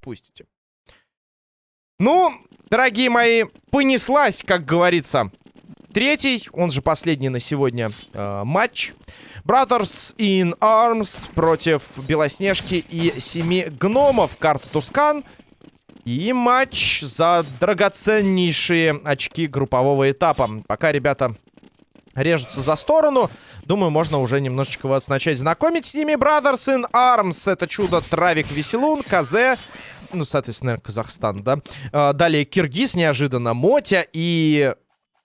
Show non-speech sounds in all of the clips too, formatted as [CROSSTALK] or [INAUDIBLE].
Пустите. Ну, дорогие мои, понеслась, как говорится. Третий, он же последний на сегодня э, матч. Brothers in Arms против Белоснежки и Семи Гномов. Карта Тускан. И матч за драгоценнейшие очки группового этапа. Пока ребята режутся за сторону. Думаю, можно уже немножечко вас начать знакомить с ними. Brothers in Arms. Это чудо Травик Веселун, Казе. Ну, соответственно, Казахстан, да. А, далее Киргиз неожиданно. Мотя и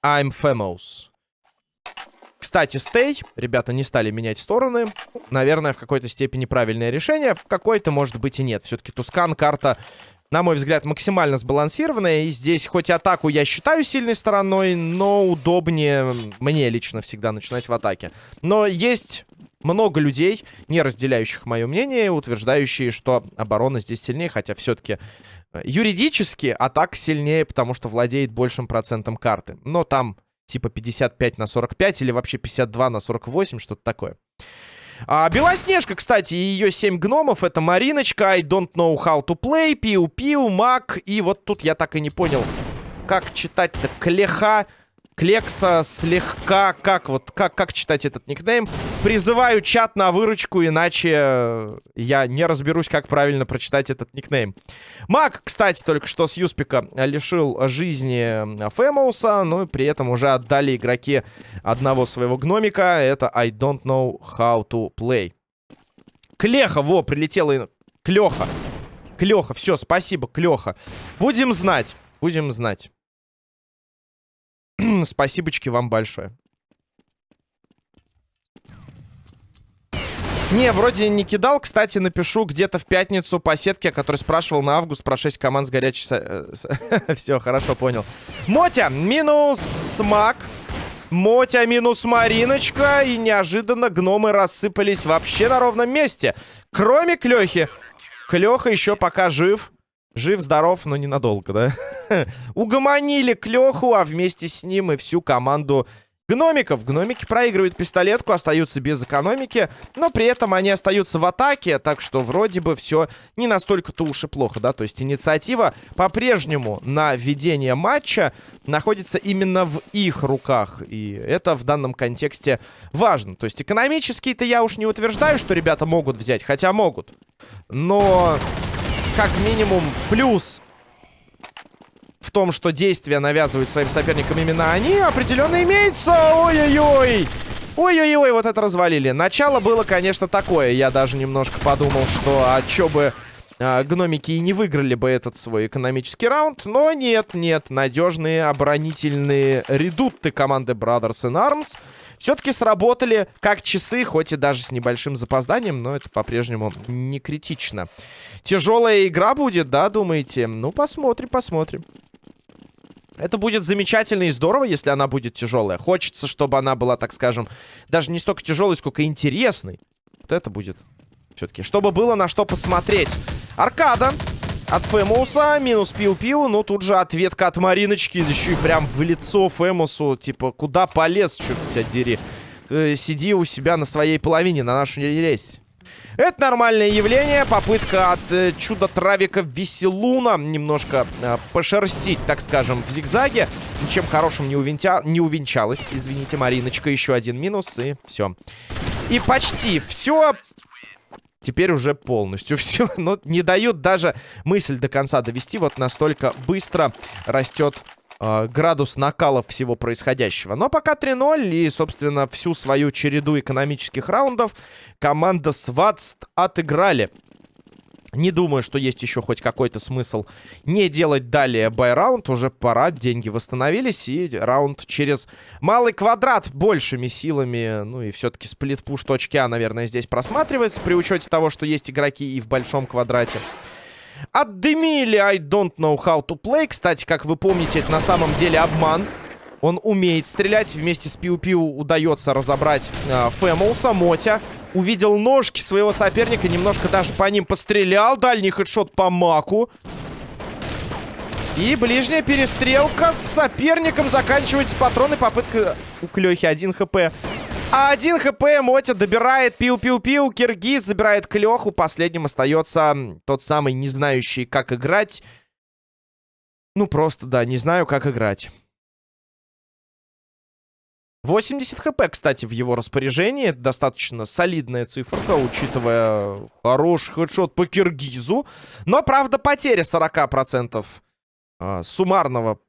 I'm Famous. Кстати, стей. Ребята не стали менять стороны. Наверное, в какой-то степени правильное решение. В какой-то, может быть, и нет. Все-таки Тускан карта на мой взгляд, максимально сбалансированная. И здесь хоть атаку я считаю сильной стороной, но удобнее мне лично всегда начинать в атаке. Но есть много людей, не разделяющих мое мнение, утверждающие, что оборона здесь сильнее, хотя все-таки э, юридически атака сильнее, потому что владеет большим процентом карты. Но там типа 55 на 45 или вообще 52 на 48, что-то такое. А, Белоснежка, кстати, и ее 7 гномов. Это Мариночка, I don't know how to play, Пиу-Пиу, Мак. И вот тут я так и не понял, как читать-то Клеха, Клекса, слегка, как вот, как, как читать этот никнейм. Призываю чат на выручку, иначе я не разберусь, как правильно прочитать этот никнейм. Мак, кстати, только что с Юспика лишил жизни Фэмоуса, но при этом уже отдали игроки одного своего гномика. Это I don't know how to play. Клеха, во, прилетела Клеха. Клеха, все, спасибо, Клеха. Будем знать, будем знать. Спасибочки вам большое. Не, вроде не кидал. Кстати, напишу где-то в пятницу по сетке, который спрашивал на август про 6 команд с горячей... Э, [LAUGHS] Все, хорошо, понял. Мотя, минус Мак. Мотя минус Мариночка. И неожиданно гномы рассыпались вообще на ровном месте. Кроме Клёхи. Клёха еще пока жив. Жив-здоров, но ненадолго, да? [LAUGHS] Угомонили Клёху, а вместе с ним и всю команду гномиков. Гномики проигрывают пистолетку, остаются без экономики, но при этом они остаются в атаке, так что вроде бы все не настолько-то уж и плохо, да? То есть инициатива по-прежнему на ведение матча находится именно в их руках, и это в данном контексте важно. То есть экономически-то я уж не утверждаю, что ребята могут взять, хотя могут, но как минимум плюс в том, что действия навязывают своим соперникам именно они, определенно имеется. Ой-ой-ой. Ой-ой-ой, вот это развалили. Начало было, конечно, такое. Я даже немножко подумал, что а чё бы э, гномики и не выиграли бы этот свой экономический раунд. Но нет, нет. Надежные оборонительные редутты команды Brothers in Arms все-таки сработали как часы, хоть и даже с небольшим запозданием, но это по-прежнему не критично. Тяжелая игра будет, да, думаете? Ну, посмотрим, посмотрим. Это будет замечательно и здорово, если она будет тяжелая. Хочется, чтобы она была, так скажем, даже не столько тяжелой, сколько интересной. Вот это будет все-таки. Чтобы было на что посмотреть. Аркада от Фэмуса. Минус пиу-пиу. Ну, тут же ответка от Мариночки. Еще и прям в лицо Фэмусу. Типа, куда полез, черт тебя дери. Э, сиди у себя на своей половине, на нашу не лезь. Это нормальное явление. Попытка от э, чудо-травика Веселуна немножко э, пошерстить, так скажем, в зигзаге. Ничем хорошим не, увенча... не увенчалась. Извините, Мариночка. Еще один минус, и все. И почти все. Теперь уже полностью [LAUGHS] все. Но не дают даже мысль до конца довести. Вот настолько быстро растет э, градус накалов всего происходящего. Но пока 3-0 и, собственно, всю свою череду экономических раундов команда Сватст отыграли. Не думаю, что есть еще хоть какой-то смысл не делать далее buy-раунд. Уже пора, деньги восстановились. И раунд через малый квадрат большими силами. Ну и все-таки split-push точки А, наверное, здесь просматривается. При учете того, что есть игроки и в большом квадрате. Отдымили I don't know how to play. Кстати, как вы помните, это на самом деле обман. Он умеет стрелять. Вместе с Пиу-Пиу удается разобрать э, Фэмоуса, Мотя. Увидел ножки своего соперника. Немножко даже по ним пострелял. Дальний хедшот по Маку. И ближняя перестрелка с соперником заканчивается патроны. Попытка у Клёхи 1 хп. А 1 хп Мотя добирает пиу-пиу-пиу. Киргиз забирает Клёху. Последним остается тот самый не знающий, как играть. Ну, просто, да, не знаю, как играть. 80 хп, кстати, в его распоряжении. Достаточно солидная циферка, учитывая хороший хедшот по Киргизу. Но, правда, потеря 40% э, суммарного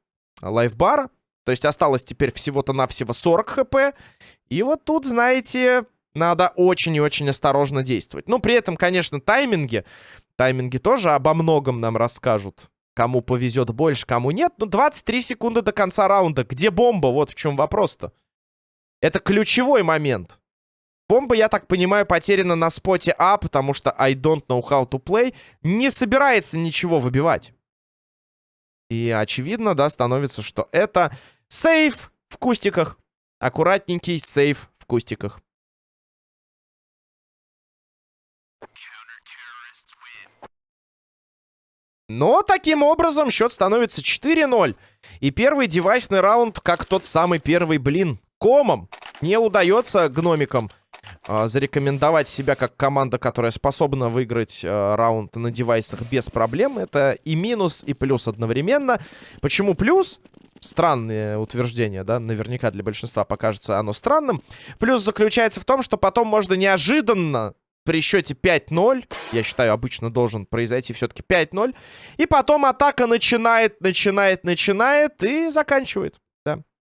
лайфбара. То есть осталось теперь всего-то навсего 40 хп. И вот тут, знаете, надо очень и очень осторожно действовать. Ну, при этом, конечно, тайминги. Тайминги тоже обо многом нам расскажут. Кому повезет больше, кому нет. Ну, 23 секунды до конца раунда. Где бомба? Вот в чем вопрос-то. Это ключевой момент. Бомба, я так понимаю, потеряна на споте А, потому что I don't know how to play не собирается ничего выбивать. И очевидно, да, становится, что это сейф в кустиках. Аккуратненький сейф в кустиках. Но таким образом счет становится 4-0. И первый девайсный раунд, как тот самый первый блин, комом. Не удается гномикам э, зарекомендовать себя как команда, которая способна выиграть э, раунд на девайсах без проблем. Это и минус, и плюс одновременно. Почему плюс? Странное утверждение, да, наверняка для большинства покажется оно странным. Плюс заключается в том, что потом можно неожиданно при счете 5-0, я считаю, обычно должен произойти все-таки 5-0, и потом атака начинает, начинает, начинает и заканчивает.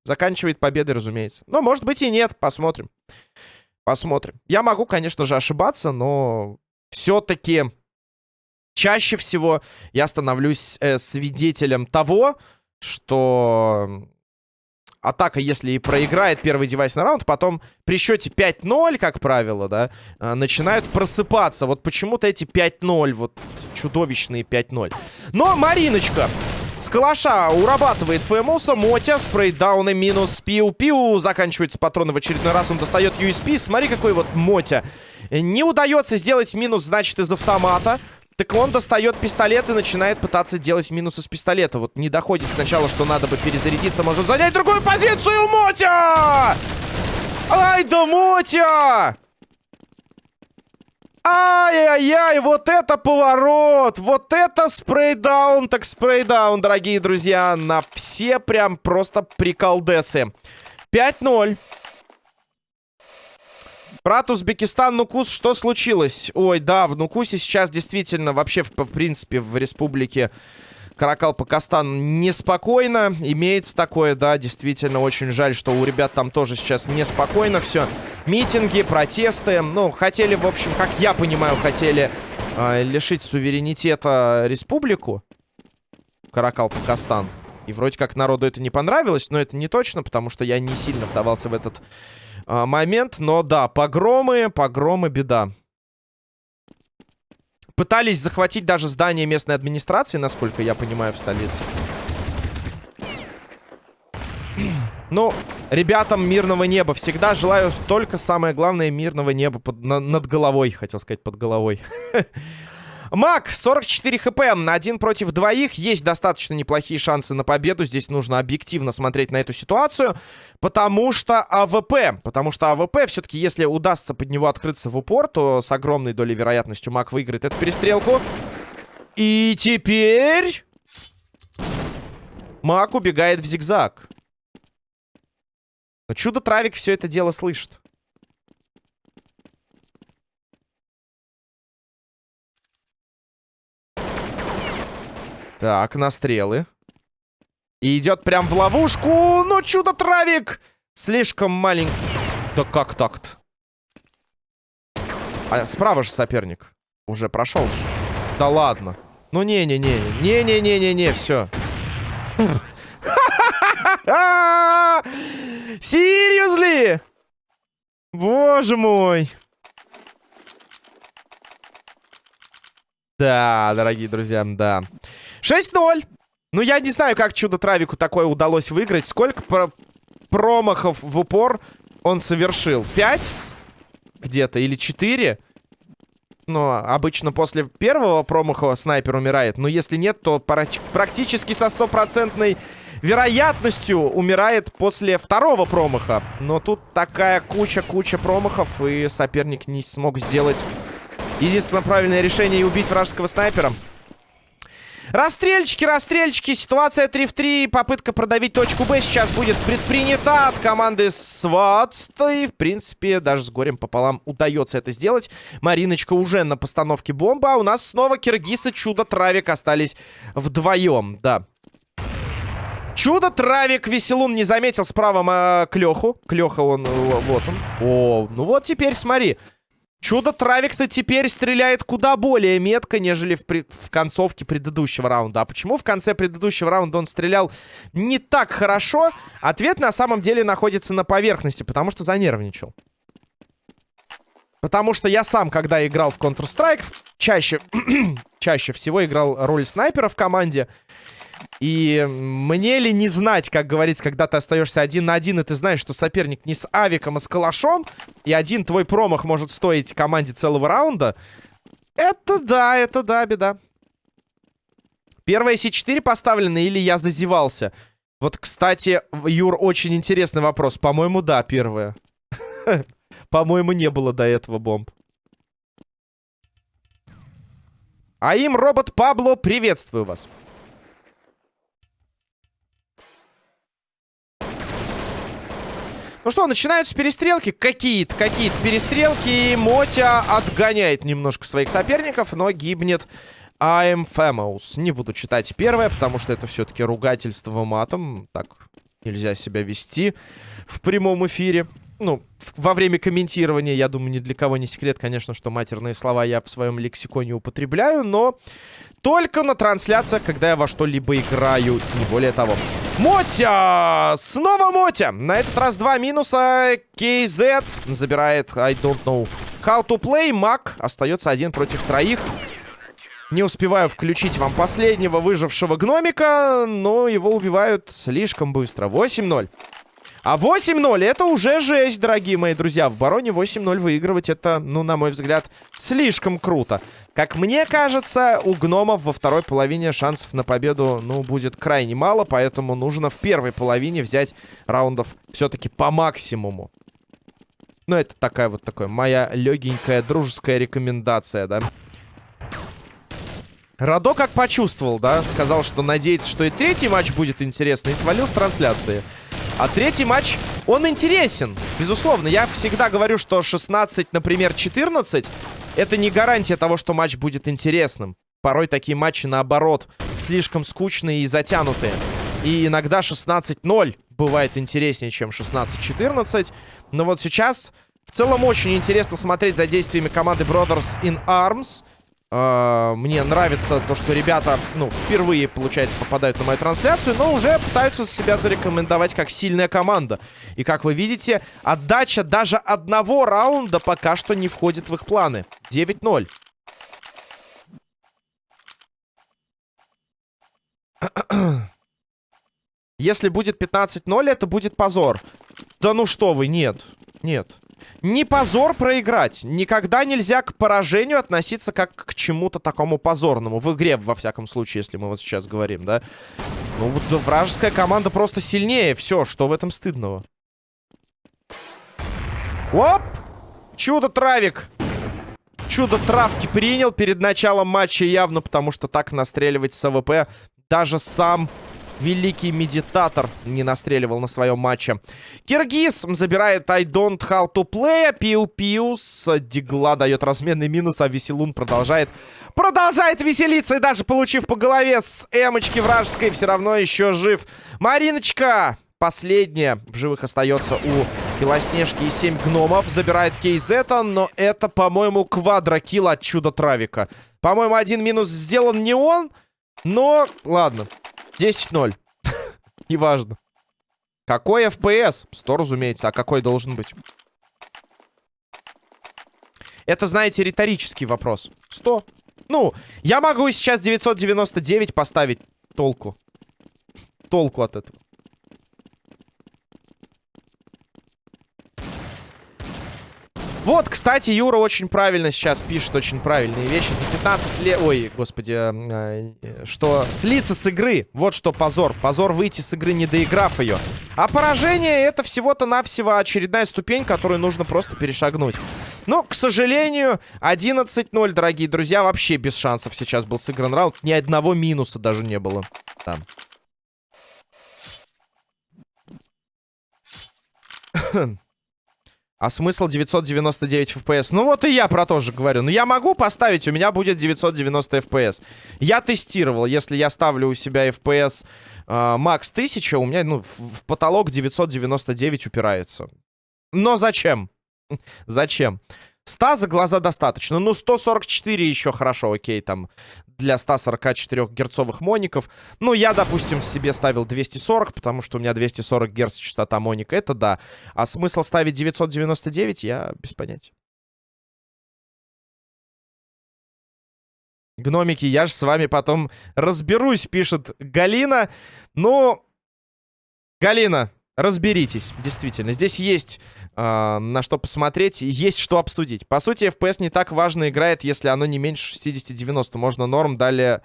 Заканчивает победой, разумеется. Но, может быть, и нет. Посмотрим. Посмотрим. Я могу, конечно же, ошибаться, но все-таки чаще всего я становлюсь э, свидетелем того, что атака, если и проиграет первый девайсный раунд, потом при счете 5-0, как правило, да, э, начинают просыпаться. Вот почему-то эти 5-0, вот чудовищные 5-0. Но Мариночка с калаша урабатывает Фэмуса. Мотя, спрейдауны минус пиу-пиу. Заканчивается патроны в очередной раз. Он достает USP. Смотри, какой вот Мотя. Не удается сделать минус, значит, из автомата. Так он достает пистолет и начинает пытаться делать минус из пистолета. Вот не доходит сначала, что надо бы перезарядиться. Может занять другую позицию. Мотя! Ай да Мотя! Ай-яй-яй, вот это поворот! Вот это спрейдаун, так спрейдаун, дорогие друзья. На все прям просто приколдесы. 5-0. Брат Узбекистан, Нукус, что случилось? Ой, да, в Нукусе сейчас действительно, вообще, в, в принципе, в республике Каракал-Пакастан неспокойно. Имеется такое, да, действительно, очень жаль, что у ребят там тоже сейчас неспокойно все. Митинги, протесты. Ну, хотели, в общем, как я понимаю, хотели э, лишить суверенитета республику Каракал-Пакастан. И вроде как народу это не понравилось, но это не точно, потому что я не сильно вдавался в этот э, момент. Но да, погромы, погромы, беда. Пытались захватить даже здание местной администрации, насколько я понимаю, в столице. Ну, ребятам мирного неба. Всегда желаю только самое главное мирного неба под, на, над головой. Хотел сказать, под головой. [LAUGHS] Мак, 44 HP, один против двоих. Есть достаточно неплохие шансы на победу. Здесь нужно объективно смотреть на эту ситуацию. Потому что AWP. Потому что AWP, все-таки, если удастся под него открыться в упор, то с огромной долей вероятностью Мак выиграет эту перестрелку. И теперь... Мак убегает в зигзаг. Чудо-травик все это дело слышит. Так, на стрелы. И идет прям в ловушку. Ну, чудо-травик! Слишком маленький. Да как так-то? А справа же соперник. Уже прошел же. Да ладно. Ну, не-не-не. Не-не-не-не-не, все. [LAUGHS] Серьезли? Боже мой. Да, дорогие друзья, да. 6-0. Ну, я не знаю, как Чудо-Травику такое удалось выиграть. Сколько про промахов в упор он совершил? 5? Где-то? Или 4? Но обычно после первого промаха снайпер умирает. Но если нет, то практически со стопроцентной вероятностью умирает после второго промаха. Но тут такая куча-куча промахов, и соперник не смог сделать единственное правильное решение и убить вражеского снайпера. Расстрельчики, расстрельчики. Ситуация 3 в 3. Попытка продавить точку Б сейчас будет предпринята от команды Сватст. И, в принципе, даже с горем пополам удается это сделать. Мариночка уже на постановке бомбы. А у нас снова Киргиз Чудо-Травик остались вдвоем. Да. Чудо-Травик Веселун не заметил справа э, Клеху. Клеха он, э, вот он. О, ну вот теперь смотри. Чудо-травик-то теперь стреляет куда более метко, нежели в, при... в концовке предыдущего раунда. А почему в конце предыдущего раунда он стрелял не так хорошо? Ответ на самом деле находится на поверхности, потому что занервничал. Потому что я сам, когда играл в Counter-Strike, чаще, [CLEARS THROAT] чаще всего играл роль снайпера в команде. И мне ли не знать, как говорится, когда ты остаешься один на один, и ты знаешь, что соперник не с авиком, а с калашом, и один твой промах может стоить команде целого раунда. Это да, это да, беда. Первая С4 поставлена или я зазевался? Вот, кстати, Юр, очень интересный вопрос. По-моему, да, первая. [LAUGHS] По-моему, не было до этого бомб. А им, робот Пабло, приветствую вас. Ну что, начинаются перестрелки. Какие-то, какие-то перестрелки. Мотя отгоняет немножко своих соперников, но гибнет I'm famous. Не буду читать первое, потому что это все-таки ругательство матом. Так нельзя себя вести в прямом эфире. Ну, во время комментирования, я думаю, ни для кого не секрет, конечно, что матерные слова я в своем лексиконе употребляю, но только на трансляциях, когда я во что-либо играю, не более того. Мотя! Снова Мотя! На этот раз два минуса. KZ забирает I don't know how to play. Мак остается один против троих. Не успеваю включить вам последнего выжившего гномика, но его убивают слишком быстро. 8-0. А 8-0 это уже жесть, дорогие мои друзья. В бароне 8-0 выигрывать это, ну, на мой взгляд, слишком круто. Как мне кажется, у гномов во второй половине шансов на победу, ну, будет крайне мало, поэтому нужно в первой половине взять раундов все-таки по максимуму. Ну, это такая вот такая моя легенькая дружеская рекомендация, да. Радо как почувствовал, да, сказал, что надеется, что и третий матч будет интересный, и свалил с трансляции. А третий матч, он интересен, безусловно. Я всегда говорю, что 16, например, 14 это не гарантия того, что матч будет интересным. Порой такие матчи, наоборот, слишком скучные и затянутые. И иногда 16-0 бывает интереснее, чем 16-14. Но вот сейчас в целом очень интересно смотреть за действиями команды Brothers in Arms. Uh, мне нравится то, что ребята, ну, впервые, получается, попадают на мою трансляцию, но уже пытаются себя зарекомендовать как сильная команда. И, как вы видите, отдача даже одного раунда пока что не входит в их планы. 9-0. Если будет 15-0, это будет позор. Да ну что вы, нет. Нет. Не позор проиграть. Никогда нельзя к поражению относиться как к чему-то такому позорному. В игре, во всяком случае, если мы вот сейчас говорим, да. Ну, вот вражеская команда просто сильнее. Все, что в этом стыдного? Оп! Чудо-травик! Чудо-травки принял перед началом матча явно, потому что так настреливать с АВП даже сам великий медитатор не настреливал на своем матче. Киргиз забирает I don't how to play. Пиу-пиу с дигла дает разменный минус, а Веселун продолжает продолжает веселиться. И даже получив по голове с эмочки вражеской, все равно еще жив. Мариночка, последняя в живых остается у Белоснежки и 7 гномов. Забирает Кейзета, но это, по-моему, квадрокилл от Чудо-Травика. По-моему, один минус сделан не он, но ладно. 10-0. [LAUGHS] Неважно. Какой FPS? 100, разумеется. А какой должен быть? Это, знаете, риторический вопрос. 100. Ну, я могу сейчас 999 поставить. Толку. Толку от этого. Вот, кстати, Юра очень правильно сейчас пишет, очень правильные вещи. За 15 лет... Ой, господи, э, э, что слиться с игры. Вот что позор. Позор выйти с игры, не доиграв ее. А поражение это всего-то навсего очередная ступень, которую нужно просто перешагнуть. Но, к сожалению, 11-0, дорогие друзья, вообще без шансов сейчас был сыгран раунд. Ни одного минуса даже не было там. [CLEARS THROAT] А смысл 999 FPS? Ну вот и я про то же говорю. Ну я могу поставить, у меня будет 990 FPS. Я тестировал, если я ставлю у себя FPS э, макс 1000, у меня ну, в, в потолок 999 упирается. Но зачем? [LAUGHS] зачем? 100 за глаза достаточно. Ну, 144 еще хорошо, окей, там, для 144 герцовых моников. Ну, я, допустим, себе ставил 240, потому что у меня 240 герц частота моника. Это да. А смысл ставить 999, я без понятия. Гномики, я же с вами потом разберусь, пишет Галина. Ну, Галина, разберитесь, действительно. Здесь есть э, на что посмотреть, есть что обсудить. По сути, FPS не так важно играет, если оно не меньше 60-90. Можно норм далее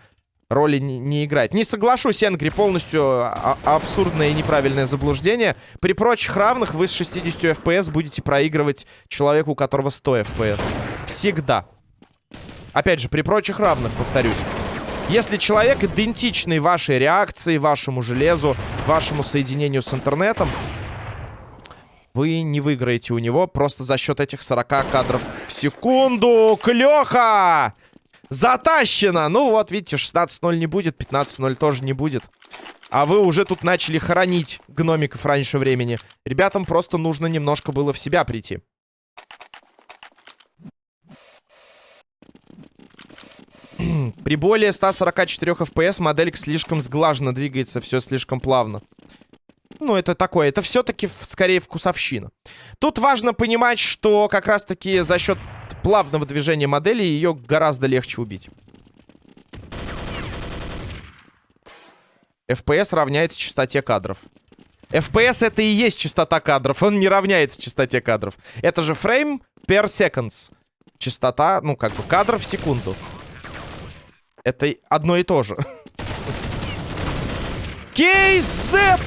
роли не, не играть. Не соглашусь, Энгри, полностью а, а абсурдное и неправильное заблуждение. При прочих равных вы с 60 FPS будете проигрывать человеку, у которого 100 FPS. Всегда. Опять же, при прочих равных, повторюсь. Если человек идентичный вашей реакции, вашему железу, вашему соединению с интернетом, вы не выиграете у него просто за счет этих 40 кадров в секунду. Клёха! Затащено! Ну вот, видите, 16-0 не будет, 15-0 тоже не будет. А вы уже тут начали хоронить гномиков раньше времени. Ребятам просто нужно немножко было в себя прийти. При более 144 FPS моделька слишком сглаженно двигается, все слишком плавно. Ну, это такое, это все-таки скорее вкусовщина. Тут важно понимать, что как раз-таки за счет плавного движения модели ее гораздо легче убить. FPS равняется частоте кадров. FPS это и есть частота кадров, он не равняется частоте кадров. Это же фрейм per seconds. Частота, ну, как бы, кадров в секунду. Это одно и то же. [LAUGHS] Кейзет!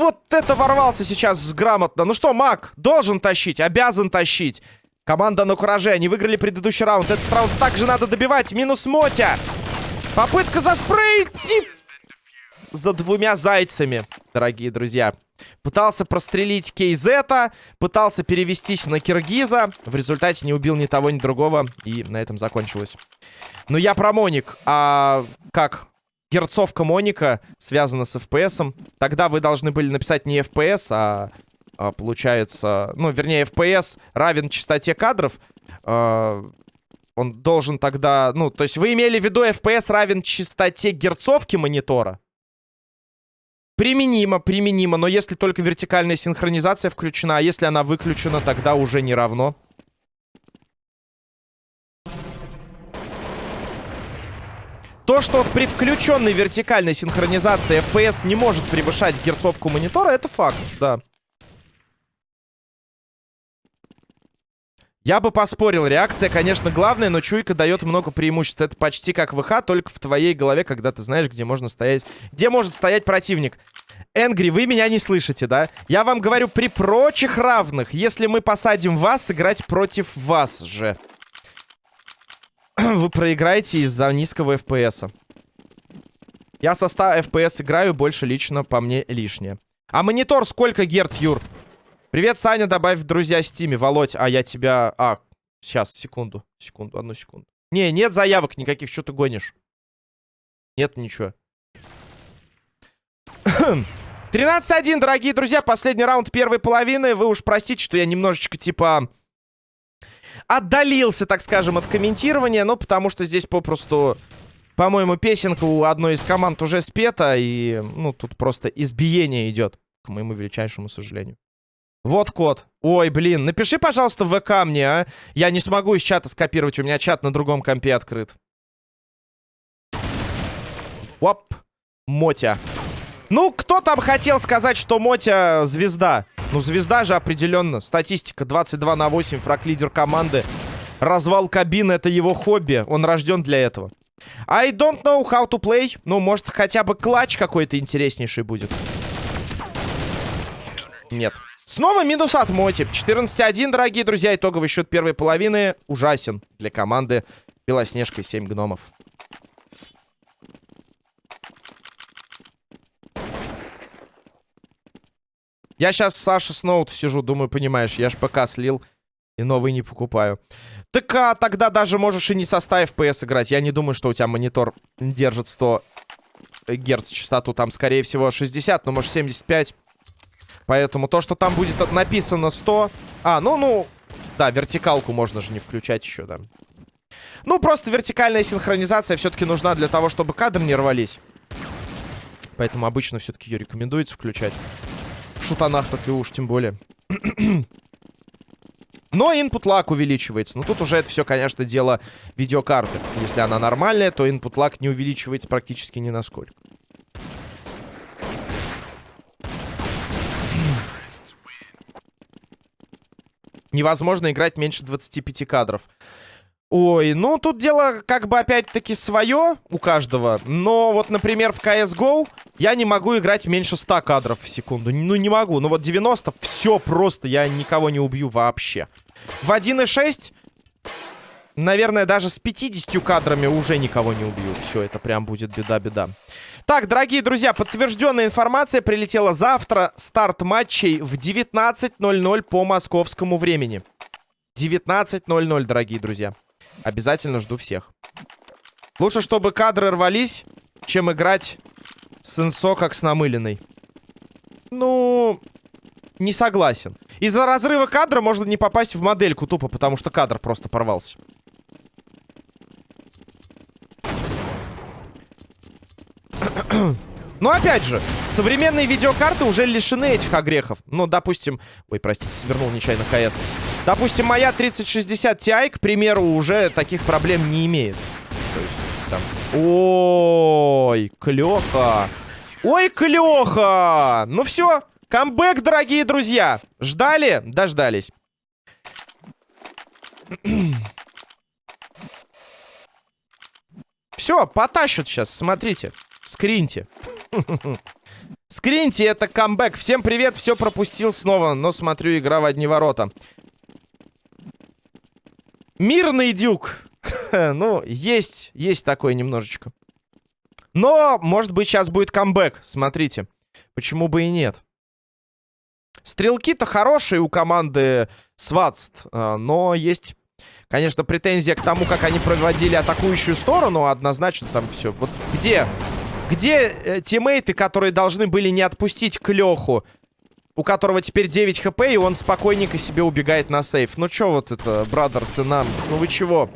Вот это ворвался сейчас грамотно. Ну что, Мак, должен тащить, обязан тащить. Команда на кураже, они выиграли предыдущий раунд. Этот раунд также надо добивать. Минус Мотя. Попытка заспрейтить за двумя зайцами, дорогие друзья. Пытался прострелить Кейзета, пытался перевестись на Киргиза. В результате не убил ни того, ни другого. И на этом закончилось. Но я про Моник. А как герцовка Моника связана с FPS? Тогда вы должны были написать не FPS, а, а получается... Ну, вернее, FPS равен частоте кадров. А, он должен тогда... Ну, то есть вы имели в виду FPS равен частоте герцовки монитора? Применимо, применимо, но если только вертикальная синхронизация включена, а если она выключена, тогда уже не равно. То, что при включенной вертикальной синхронизации FPS не может превышать герцовку монитора, это факт, да. Я бы поспорил, реакция, конечно, главная, но чуйка дает много преимуществ. Это почти как ВХ, только в твоей голове, когда ты знаешь, где можно стоять. Где может стоять противник. Энгри, вы меня не слышите, да? Я вам говорю, при прочих равных, если мы посадим вас, играть против вас же. [CLEARS THROAT] вы проиграете из-за низкого FPS. Я со 100 FPS играю, больше лично по мне лишнее. А монитор сколько герц, Юр? Привет, Саня, добавь в друзья Стиме. Володь, а я тебя... А, сейчас, секунду, секунду, одну секунду. Не, нет заявок никаких, что ты гонишь? Нет ничего. [CLEARS THROAT] 13-1, дорогие друзья, последний раунд первой половины. Вы уж простите, что я немножечко, типа отдалился, так скажем, от комментирования, ну, потому что здесь попросту, по-моему, песенка у одной из команд уже спета, и, ну, тут просто избиение идет, к моему величайшему сожалению. Вот код. Ой, блин, напиши, пожалуйста, в ВК мне, а. Я не смогу из чата скопировать, у меня чат на другом компе открыт. Оп. Мотя. Ну, кто там хотел сказать, что Мотя звезда? Ну, звезда же определенно. Статистика 22 на 8, фраг лидер команды. Развал кабины — это его хобби. Он рожден для этого. I don't know how to play. Ну, может, хотя бы клатч какой-то интереснейший будет. Нет. Снова минус от Моти. 14-1, дорогие друзья. Итоговый счет первой половины ужасен для команды Белоснежка и 7 гномов. Я сейчас Саша с ноут сижу, думаю, понимаешь, я ж ПК слил и новый не покупаю. Так а, тогда даже можешь и не со 100 FPS играть. Я не думаю, что у тебя монитор держит 100 герц частоту. Там, скорее всего, 60, но может 75. Поэтому то, что там будет написано 100... А, ну, ну... Да, вертикалку можно же не включать еще, да. Ну, просто вертикальная синхронизация все-таки нужна для того, чтобы кадры не рвались. Поэтому обычно все-таки ее рекомендуется включать. В шутанах так и уж, тем более. [CLEARS THROAT] Но input lag увеличивается. Ну, тут уже это все, конечно, дело видеокарты. Если она нормальная, то input lag не увеличивается практически ни насколько. Невозможно играть меньше 25 кадров. Ой, ну тут дело как бы опять-таки свое у каждого. Но вот, например, в CSGO я не могу играть меньше 100 кадров в секунду. Ну не могу. Ну вот 90 все просто, я никого не убью вообще. В 1.6, наверное, даже с 50 кадрами уже никого не убью. Все, это прям будет беда-беда. Так, дорогие друзья, подтвержденная информация прилетела завтра. Старт матчей в 19.00 по московскому времени. 19.00, дорогие друзья. Обязательно жду всех. Лучше, чтобы кадры рвались, чем играть с инсо как с намыленной. Ну, не согласен. Из-за разрыва кадра можно не попасть в модельку тупо, потому что кадр просто порвался. [CLEARS THROAT] Но опять же, современные видеокарты уже лишены этих огрехов. Ну, допустим... Ой, простите, свернул нечаянно КС. Допустим, моя 3060 Ti, к примеру, уже таких проблем не имеет. То есть, там... Ой, клёха. Ой, клёха. Ну все, камбэк, дорогие друзья. Ждали? Дождались. Все, потащат сейчас, смотрите. Скриньте. [LAUGHS] Скриньте, это камбэк. Всем привет, все пропустил снова, но смотрю, игра в одни ворота. Мирный дюк. [LAUGHS] ну, есть, есть такое немножечко. Но, может быть, сейчас будет камбэк. Смотрите. Почему бы и нет? Стрелки-то хорошие у команды Сватст. А, но есть, конечно, претензия к тому, как они проводили атакующую сторону. Однозначно там все. Вот где где э, тиммейты, которые должны были не отпустить Клёху? У которого теперь 9 хп, и он спокойненько себе убегает на сейф. Ну чё вот это, Brothers и Nams? Ну вы чего?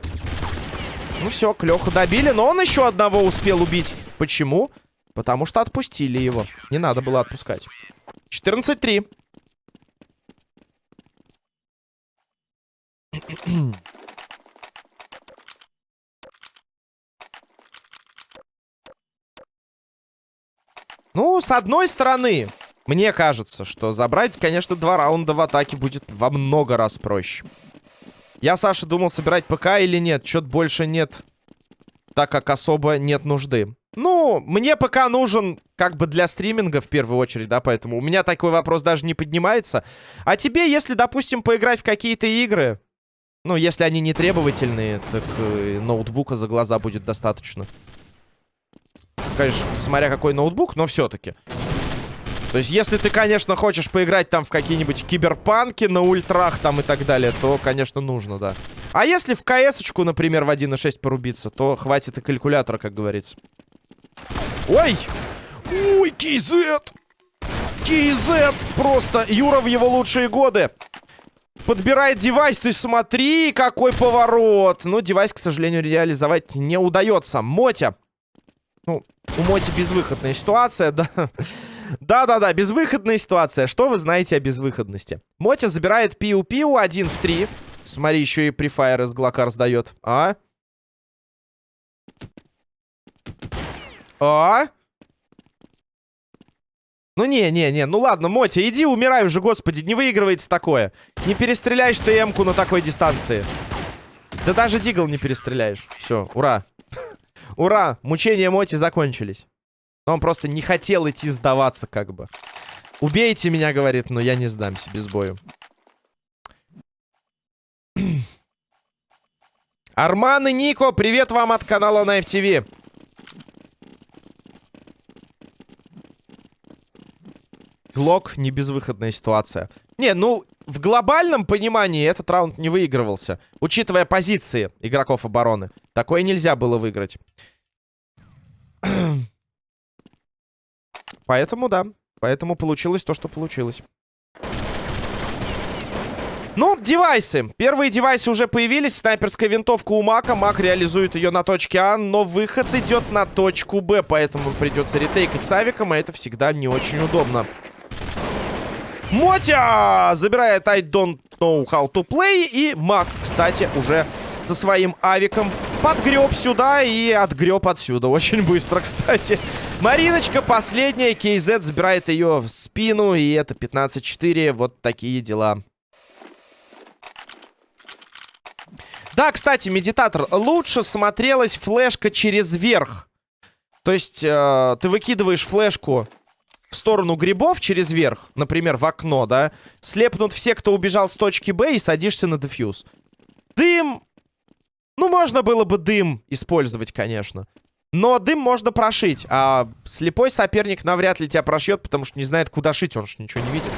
Ну все, Клёху добили, но он еще одного успел убить. Почему? Потому что отпустили его. Не надо было отпускать. 14-3. Ну, с одной стороны, мне кажется, что забрать, конечно, два раунда в атаке будет во много раз проще. Я, Саша, думал, собирать ПК или нет. Чё-то больше нет, так как особо нет нужды. Ну, мне ПК нужен как бы для стриминга в первую очередь, да, поэтому у меня такой вопрос даже не поднимается. А тебе, если, допустим, поиграть в какие-то игры, ну, если они не требовательные, так э, ноутбука за глаза будет достаточно. Конечно, смотря какой ноутбук, но все-таки. То есть, если ты, конечно, хочешь поиграть там в какие-нибудь киберпанки на ультрах там и так далее, то, конечно, нужно, да. А если в КС-очку, например, в 1.6 порубиться, то хватит и калькулятора, как говорится. Ой! Ой, Кейзет! Кейзет! Просто Юра в его лучшие годы. Подбирает девайс, ты смотри, какой поворот. Но девайс, к сожалению, реализовать не удается. Мотя ну, у Моти безвыходная ситуация, да. Да-да-да, безвыходная ситуация. Что вы знаете о безвыходности? Мотя забирает пиу-пиу 1 в 3. Смотри, еще и префайр из Глока раздает. А? А? Ну не, не, не, ну ладно, Мотя, иди умирай уже, господи, не выигрывается такое. Не перестреляешь ты Эмку на такой дистанции. Да даже Дигл не перестреляешь. Все, ура. Ура, мучения Моти закончились. Он просто не хотел идти сдаваться, как бы. Убейте меня, говорит, но я не сдамся без бою. [CLEARS THROAT] Арман и Нико, привет вам от канала на FTV. Глок не безвыходная ситуация. Не, ну, в глобальном понимании этот раунд не выигрывался. Учитывая позиции игроков обороны. Такое нельзя было выиграть. [CLEARS THROAT] Поэтому, да. Поэтому получилось то, что получилось. Ну, девайсы. Первые девайсы уже появились. Снайперская винтовка у Мака. Мак реализует ее на точке А, но выход идет на точку Б, поэтому придется ретейкать с авиком, а это всегда не очень удобно. Мотя забирает I don't know how to play. И Мак, кстати, уже со своим авиком подгреб сюда и отгреб отсюда. Очень быстро, кстати. Мариночка последняя. KZ забирает ее в спину. И это 15-4. Вот такие дела. Да, кстати, медитатор. Лучше смотрелась флешка через верх. То есть э, ты выкидываешь флешку в сторону грибов через верх, например, в окно, да, слепнут все, кто убежал с точки Б, и садишься на дефьюз. Дым... Ну, можно было бы дым использовать, конечно. Но дым можно прошить, а слепой соперник навряд ли тебя прошьет, потому что не знает, куда шить, он же ничего не видит.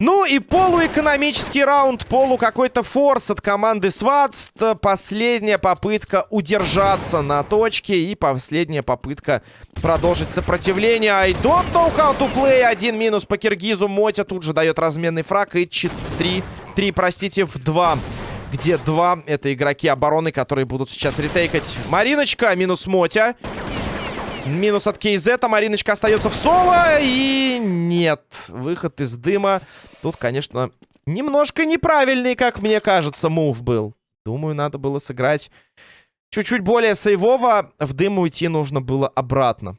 Ну и полуэкономический раунд, полу какой-то форс от команды Сватст. Последняя попытка удержаться на точке и последняя попытка продолжить сопротивление. I don't know how to play. Один минус по Киргизу. Мотя тут же дает разменный фраг и 4, 3, простите, в 2 где два это игроки обороны, которые будут сейчас ретейкать. Мариночка минус Мотя. Минус от а Мариночка остается в соло. И нет, выход из дыма. Тут, конечно, немножко неправильный, как мне кажется, мув был. Думаю, надо было сыграть чуть-чуть более сейвово. В дым уйти нужно было обратно.